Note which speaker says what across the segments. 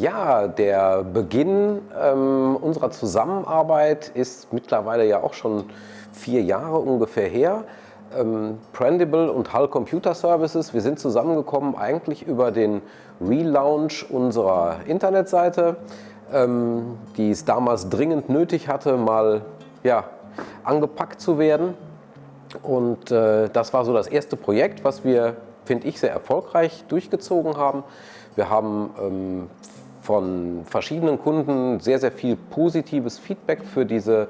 Speaker 1: Ja, der Beginn ähm, unserer Zusammenarbeit ist mittlerweile ja auch schon vier Jahre ungefähr her. Ähm, Prendible und Hull Computer Services, wir sind zusammengekommen eigentlich über den Relaunch unserer Internetseite, ähm, die es damals dringend nötig hatte, mal ja, angepackt zu werden. Und äh, das war so das erste Projekt, was wir, finde ich, sehr erfolgreich durchgezogen haben. Wir haben ähm, von verschiedenen Kunden sehr, sehr viel positives Feedback für diese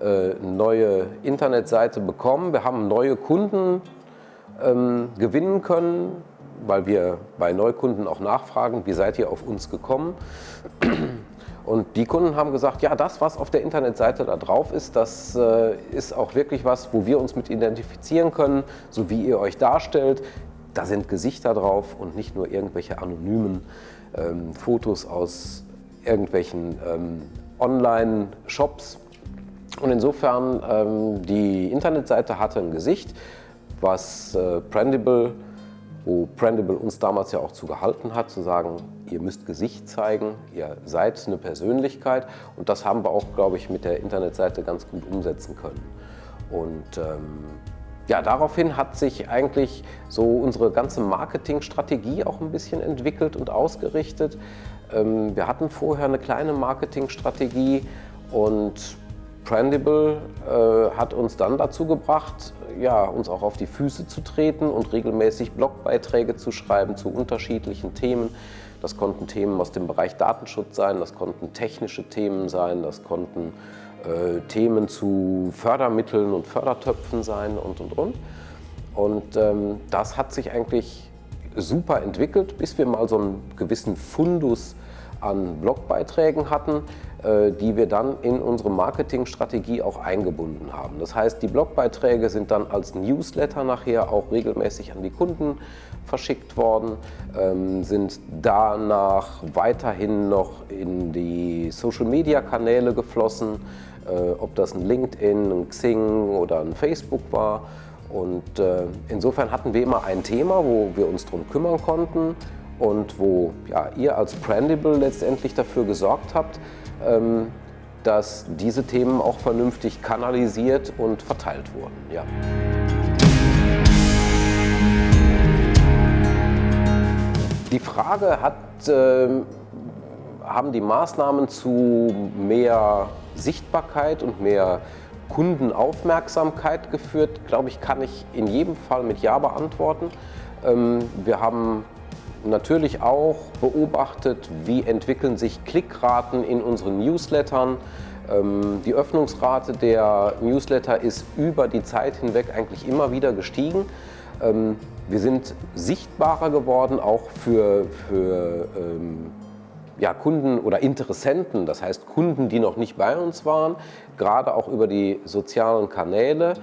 Speaker 1: äh, neue Internetseite bekommen. Wir haben neue Kunden ähm, gewinnen können, weil wir bei Neukunden auch nachfragen, wie seid ihr auf uns gekommen? Und die Kunden haben gesagt, ja, das, was auf der Internetseite da drauf ist, das äh, ist auch wirklich was, wo wir uns mit identifizieren können, so wie ihr euch darstellt. Da sind Gesichter drauf und nicht nur irgendwelche anonymen ähm, Fotos aus irgendwelchen ähm, Online-Shops. Und insofern, ähm, die Internetseite hatte ein Gesicht, was äh, Prendible, wo Prendible uns damals ja auch zu gehalten hat, zu sagen, ihr müsst Gesicht zeigen, ihr seid eine Persönlichkeit. Und das haben wir auch, glaube ich, mit der Internetseite ganz gut umsetzen können. Und ähm, ja, daraufhin hat sich eigentlich so unsere ganze Marketingstrategie auch ein bisschen entwickelt und ausgerichtet. Ähm, wir hatten vorher eine kleine Marketingstrategie und Prendible äh, hat uns dann dazu gebracht, ja, uns auch auf die Füße zu treten und regelmäßig Blogbeiträge zu schreiben zu unterschiedlichen Themen. Das konnten Themen aus dem Bereich Datenschutz sein, das konnten technische Themen sein, das konnten äh, Themen zu Fördermitteln und Fördertöpfen sein und, und, und. Und ähm, das hat sich eigentlich super entwickelt, bis wir mal so einen gewissen Fundus an Blogbeiträgen hatten, die wir dann in unsere Marketingstrategie auch eingebunden haben. Das heißt, die Blogbeiträge sind dann als Newsletter nachher auch regelmäßig an die Kunden verschickt worden, ähm, sind danach weiterhin noch in die Social-Media-Kanäle geflossen, äh, ob das ein LinkedIn, ein Xing oder ein Facebook war. Und äh, insofern hatten wir immer ein Thema, wo wir uns darum kümmern konnten und wo ja, ihr als Prendible letztendlich dafür gesorgt habt, dass diese Themen auch vernünftig kanalisiert und verteilt wurden. Ja. Die Frage hat, äh, haben die Maßnahmen zu mehr Sichtbarkeit und mehr Kundenaufmerksamkeit geführt, glaube ich, kann ich in jedem Fall mit Ja beantworten. Ähm, wir haben natürlich auch beobachtet, wie entwickeln sich Klickraten in unseren Newslettern. Ähm, die Öffnungsrate der Newsletter ist über die Zeit hinweg eigentlich immer wieder gestiegen. Ähm, wir sind sichtbarer geworden, auch für, für ja, Kunden oder Interessenten, das heißt Kunden, die noch nicht bei uns waren, gerade auch über die sozialen Kanäle.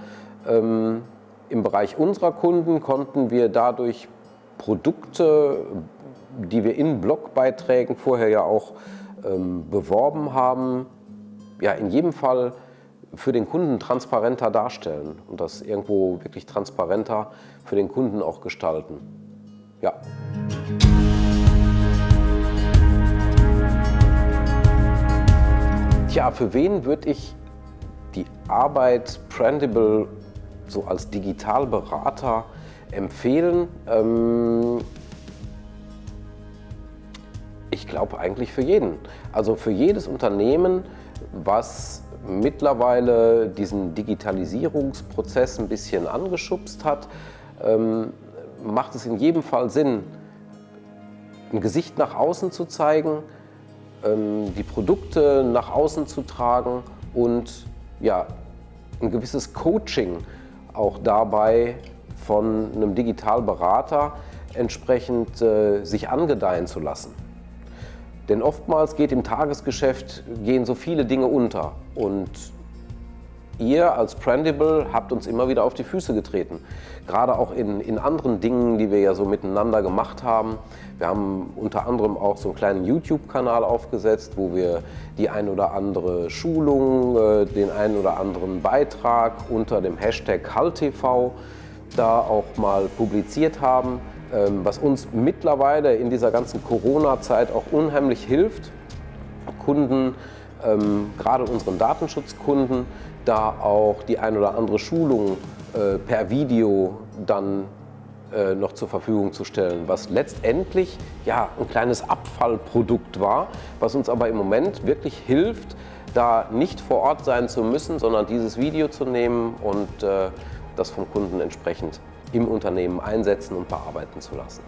Speaker 1: Ähm, Im Bereich unserer Kunden konnten wir dadurch Produkte, die wir in Blogbeiträgen vorher ja auch ähm, beworben haben, ja, in jedem Fall für den Kunden transparenter darstellen und das irgendwo wirklich transparenter für den Kunden auch gestalten. Ja. Tja, für wen würde ich die Arbeit Prendible so als Digitalberater empfehlen? Ähm ich glaube eigentlich für jeden. Also für jedes Unternehmen, was mittlerweile diesen Digitalisierungsprozess ein bisschen angeschubst hat, ähm, macht es in jedem Fall Sinn, ein Gesicht nach außen zu zeigen, ähm, die Produkte nach außen zu tragen und ja, ein gewisses Coaching auch dabei von einem Digitalberater entsprechend äh, sich angedeihen zu lassen. Denn oftmals geht im Tagesgeschäft gehen so viele Dinge unter und ihr als Prendible habt uns immer wieder auf die Füße getreten. Gerade auch in, in anderen Dingen, die wir ja so miteinander gemacht haben. Wir haben unter anderem auch so einen kleinen YouTube-Kanal aufgesetzt, wo wir die ein oder andere Schulung, äh, den einen oder anderen Beitrag unter dem Hashtag HallTV da auch mal publiziert haben. Ähm, was uns mittlerweile in dieser ganzen Corona-Zeit auch unheimlich hilft, Kunden, ähm, gerade unseren Datenschutzkunden, da auch die ein oder andere Schulung äh, per Video dann äh, noch zur Verfügung zu stellen, was letztendlich ja ein kleines Abfallprodukt war, was uns aber im Moment wirklich hilft, da nicht vor Ort sein zu müssen, sondern dieses Video zu nehmen und äh, das vom Kunden entsprechend im Unternehmen einsetzen und bearbeiten zu lassen.